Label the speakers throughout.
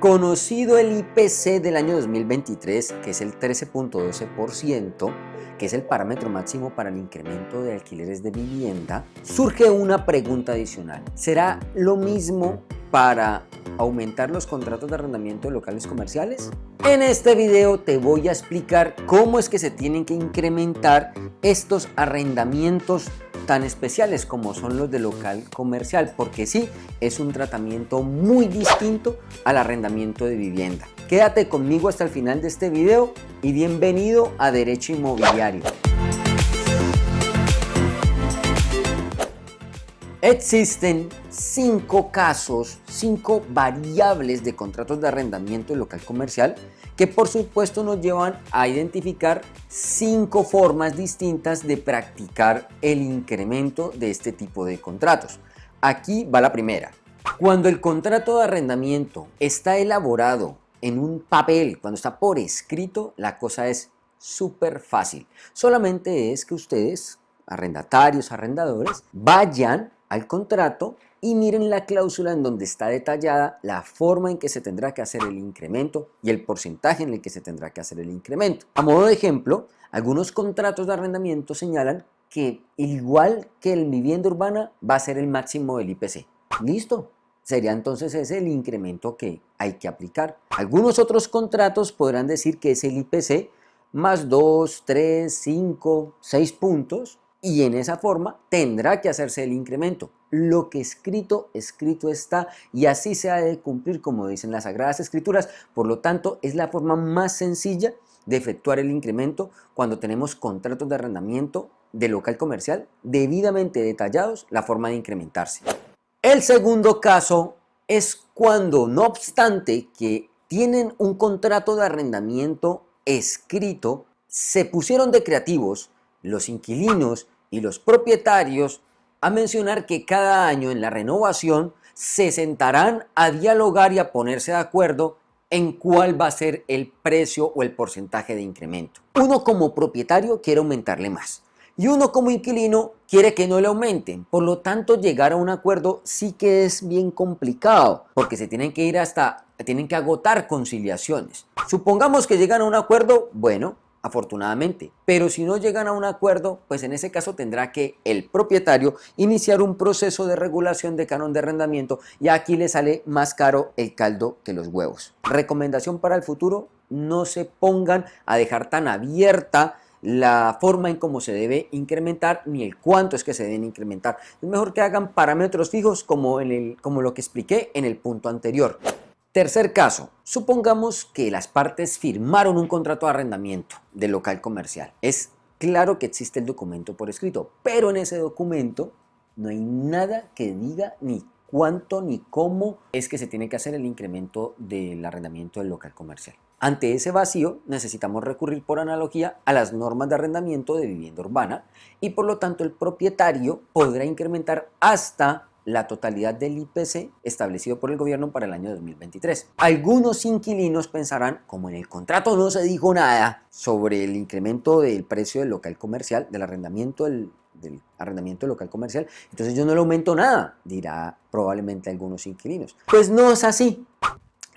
Speaker 1: Conocido el IPC del año 2023, que es el 13.12%, que es el parámetro máximo para el incremento de alquileres de vivienda, surge una pregunta adicional. ¿Será lo mismo para aumentar los contratos de arrendamiento de locales comerciales? En este video te voy a explicar cómo es que se tienen que incrementar estos arrendamientos tan especiales como son los de local comercial, porque sí, es un tratamiento muy distinto al arrendamiento de vivienda. Quédate conmigo hasta el final de este video y bienvenido a Derecho Inmobiliario. Existen cinco casos, cinco variables de contratos de arrendamiento local comercial que por supuesto nos llevan a identificar cinco formas distintas de practicar el incremento de este tipo de contratos. Aquí va la primera. Cuando el contrato de arrendamiento está elaborado en un papel, cuando está por escrito, la cosa es súper fácil. Solamente es que ustedes, arrendatarios, arrendadores, vayan al contrato y miren la cláusula en donde está detallada la forma en que se tendrá que hacer el incremento y el porcentaje en el que se tendrá que hacer el incremento. A modo de ejemplo, algunos contratos de arrendamiento señalan que igual que el vivienda urbana va a ser el máximo del IPC. ¿Listo? Sería entonces ese el incremento que hay que aplicar. Algunos otros contratos podrán decir que es el IPC más 2, 3, 5, 6 puntos y en esa forma tendrá que hacerse el incremento. Lo que escrito, escrito está y así se ha de cumplir como dicen las Sagradas Escrituras. Por lo tanto, es la forma más sencilla de efectuar el incremento cuando tenemos contratos de arrendamiento de local comercial debidamente detallados la forma de incrementarse. El segundo caso es cuando, no obstante que tienen un contrato de arrendamiento escrito, se pusieron de creativos los inquilinos y los propietarios a mencionar que cada año en la renovación se sentarán a dialogar y a ponerse de acuerdo en cuál va a ser el precio o el porcentaje de incremento. Uno como propietario quiere aumentarle más y uno como inquilino quiere que no le aumenten. Por lo tanto, llegar a un acuerdo sí que es bien complicado porque se tienen que ir hasta, tienen que agotar conciliaciones. Supongamos que llegan a un acuerdo, bueno, afortunadamente. Pero si no llegan a un acuerdo, pues en ese caso tendrá que el propietario iniciar un proceso de regulación de canon de arrendamiento y aquí le sale más caro el caldo que los huevos. Recomendación para el futuro, no se pongan a dejar tan abierta la forma en cómo se debe incrementar ni el cuánto es que se deben incrementar. Es mejor que hagan parámetros fijos como, en el, como lo que expliqué en el punto anterior. Tercer caso, supongamos que las partes firmaron un contrato de arrendamiento del local comercial. Es claro que existe el documento por escrito, pero en ese documento no hay nada que diga ni cuánto ni cómo es que se tiene que hacer el incremento del arrendamiento del local comercial. Ante ese vacío necesitamos recurrir por analogía a las normas de arrendamiento de vivienda urbana y por lo tanto el propietario podrá incrementar hasta la totalidad del IPC establecido por el gobierno para el año 2023. Algunos inquilinos pensarán, como en el contrato no se dijo nada sobre el incremento del precio del local comercial, del arrendamiento del, del local comercial, entonces yo no le aumento nada, dirá probablemente algunos inquilinos. Pues no es así.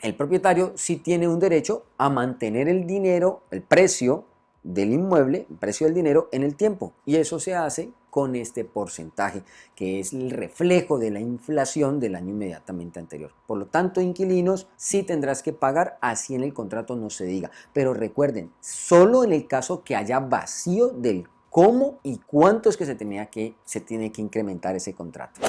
Speaker 1: El propietario sí tiene un derecho a mantener el dinero, el precio del inmueble, precio del dinero en el tiempo. Y eso se hace con este porcentaje, que es el reflejo de la inflación del año inmediatamente anterior. Por lo tanto, inquilinos, sí tendrás que pagar, así en el contrato no se diga. Pero recuerden, solo en el caso que haya vacío del cómo y cuánto es que se, tenía que se tiene que incrementar ese contrato.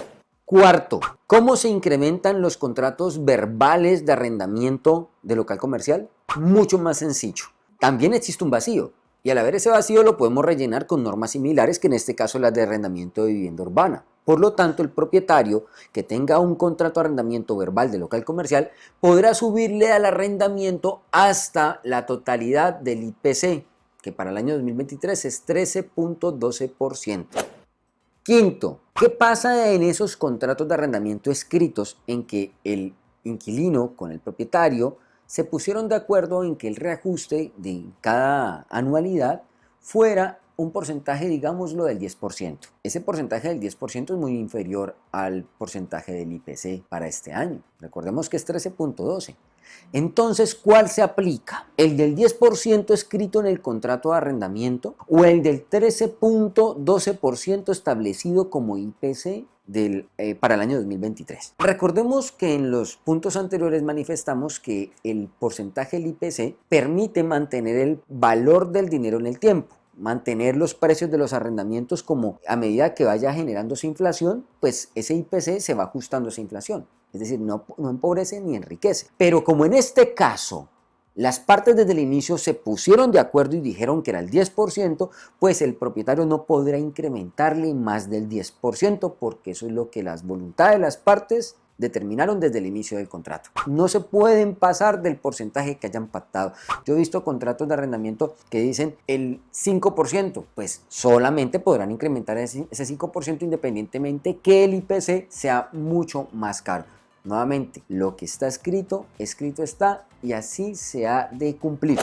Speaker 1: Cuarto, ¿cómo se incrementan los contratos verbales de arrendamiento de local comercial? Mucho más sencillo. También existe un vacío, y al haber ese vacío lo podemos rellenar con normas similares que en este caso las de arrendamiento de vivienda urbana. Por lo tanto, el propietario que tenga un contrato de arrendamiento verbal de local comercial podrá subirle al arrendamiento hasta la totalidad del IPC, que para el año 2023 es 13.12%. Quinto, ¿qué pasa en esos contratos de arrendamiento escritos en que el inquilino con el propietario se pusieron de acuerdo en que el reajuste de cada anualidad fuera un porcentaje, digámoslo, del 10%. Ese porcentaje del 10% es muy inferior al porcentaje del IPC para este año. Recordemos que es 13.12. Entonces, ¿cuál se aplica? ¿El del 10% escrito en el contrato de arrendamiento o el del 13.12% establecido como IPC eh, para el año 2023. Recordemos que en los puntos anteriores manifestamos que el porcentaje del IPC permite mantener el valor del dinero en el tiempo mantener los precios de los arrendamientos como a medida que vaya generándose inflación, pues ese IPC se va ajustando a esa inflación. Es decir, no, no empobrece ni enriquece. Pero como en este caso las partes desde el inicio se pusieron de acuerdo y dijeron que era el 10%, pues el propietario no podrá incrementarle más del 10% porque eso es lo que las voluntades de las partes determinaron desde el inicio del contrato. No se pueden pasar del porcentaje que hayan pactado. Yo he visto contratos de arrendamiento que dicen el 5%, pues solamente podrán incrementar ese 5% independientemente que el IPC sea mucho más caro. Nuevamente, lo que está escrito, escrito está y así se ha de cumplir.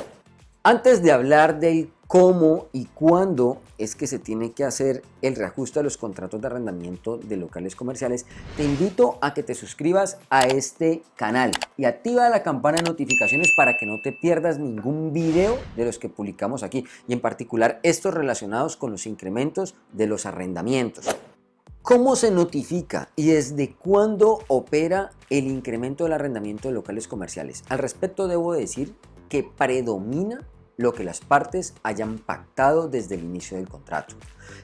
Speaker 1: Antes de hablar del cómo y cuándo es que se tiene que hacer el reajuste de los contratos de arrendamiento de locales comerciales, te invito a que te suscribas a este canal y activa la campana de notificaciones para que no te pierdas ningún video de los que publicamos aquí y en particular estos relacionados con los incrementos de los arrendamientos. ¿Cómo se notifica y desde cuándo opera el incremento del arrendamiento de locales comerciales? Al respecto debo decir que predomina lo que las partes hayan pactado desde el inicio del contrato.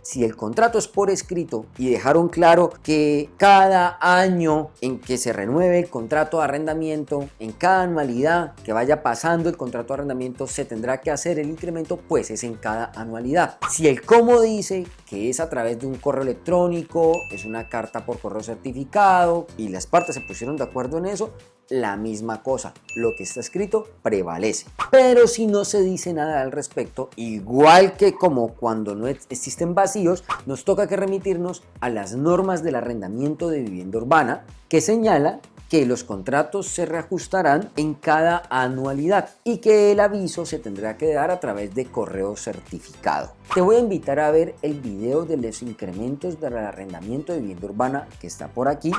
Speaker 1: Si el contrato es por escrito y dejaron claro que cada año en que se renueve el contrato de arrendamiento, en cada anualidad que vaya pasando el contrato de arrendamiento se tendrá que hacer el incremento, pues es en cada anualidad. Si el cómo dice que es a través de un correo electrónico, es una carta por correo certificado y las partes se pusieron de acuerdo en eso, la misma cosa. Lo que está escrito prevalece. Pero si no se dice nada al respecto, igual que como cuando no existen vacíos, nos toca que remitirnos a las normas del arrendamiento de vivienda urbana que señala que los contratos se reajustarán en cada anualidad y que el aviso se tendrá que dar a través de correo certificado. Te voy a invitar a ver el video de los incrementos del arrendamiento de vivienda urbana que está por aquí,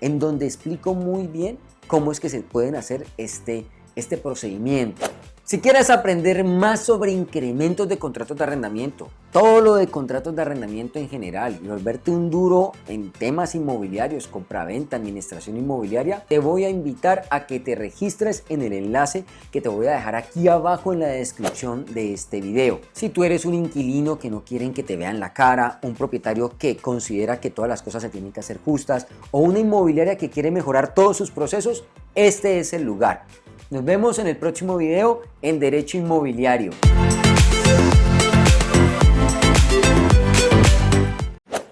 Speaker 1: en donde explico muy bien cómo es que se pueden hacer este, este procedimiento. Si quieres aprender más sobre incrementos de contratos de arrendamiento, todo lo de contratos de arrendamiento en general y volverte un duro en temas inmobiliarios, compra-venta, administración inmobiliaria, te voy a invitar a que te registres en el enlace que te voy a dejar aquí abajo en la descripción de este video. Si tú eres un inquilino que no quieren que te vean la cara, un propietario que considera que todas las cosas se tienen que hacer justas o una inmobiliaria que quiere mejorar todos sus procesos, este es el lugar. Nos vemos en el próximo video en Derecho Inmobiliario.